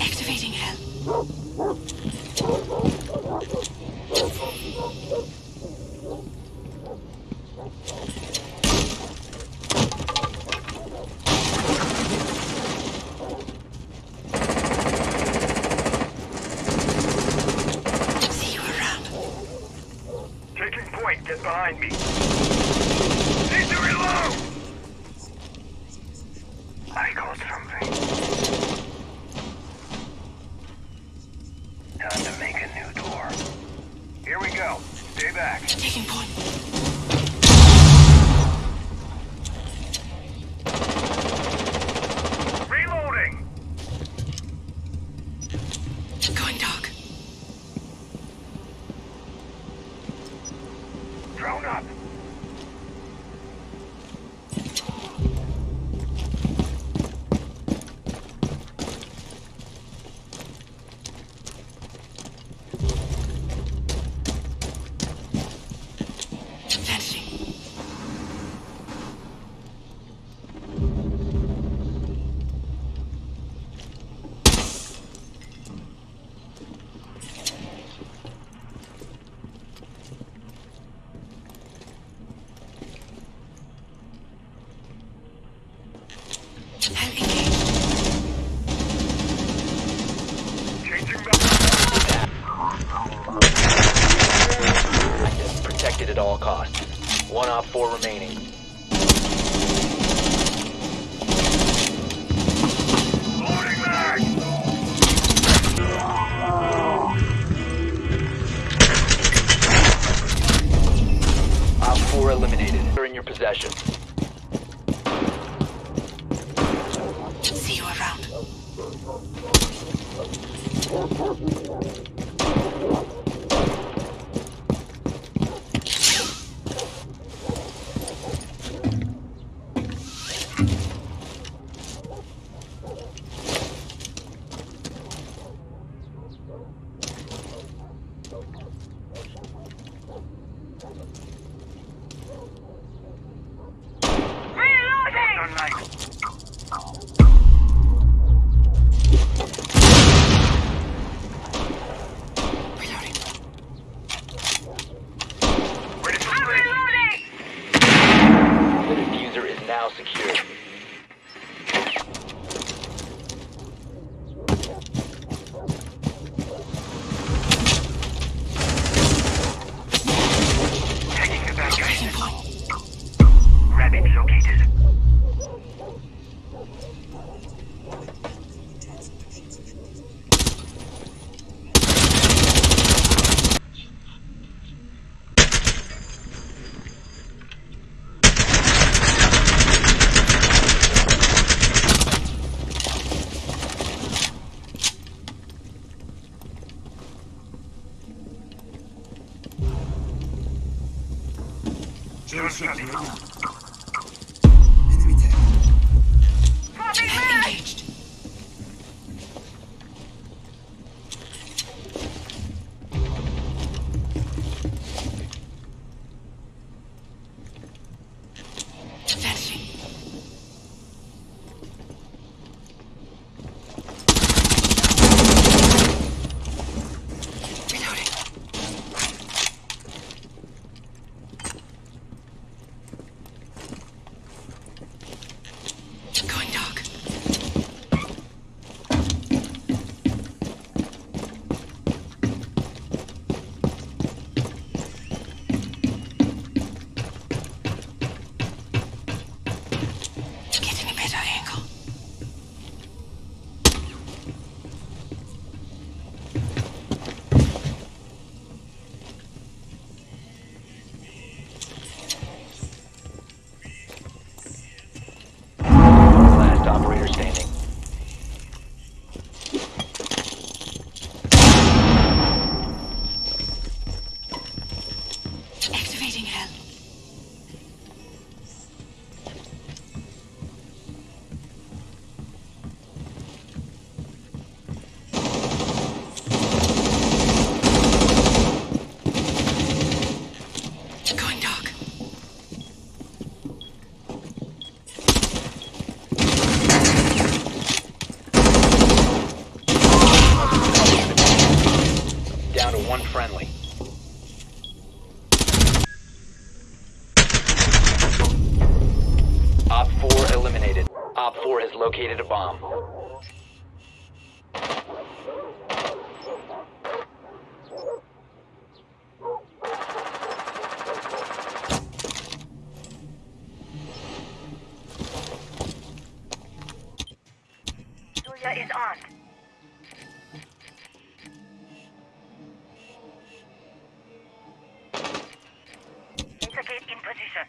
Activating hell. See you around. Taking point, get behind me. Need to reload! I got something. Time to make a new door. Here we go. Stay back. Taking point. All costs. One op four remaining. Four eliminated. They're in your possession. See you around. Senhor Xavier. Friendly. Op 4 eliminated. Op 4 has located a bomb. Listen.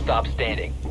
Last stop standing.